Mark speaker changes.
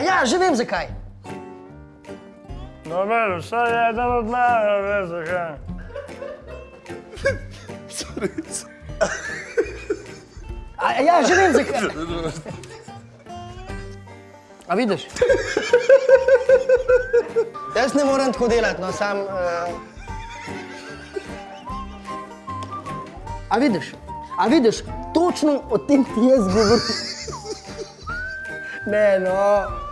Speaker 1: A ja, že vem zakaj.
Speaker 2: No, Dobro, vsaj eden od mene ve zakaj. Sorry.
Speaker 1: A ja, že vem zakaj. A vidiš? Jaz ne morem tako delati, no sam... Uh... A vidiš? A vidiš, točno o tem ti jaz govorim. ne, no.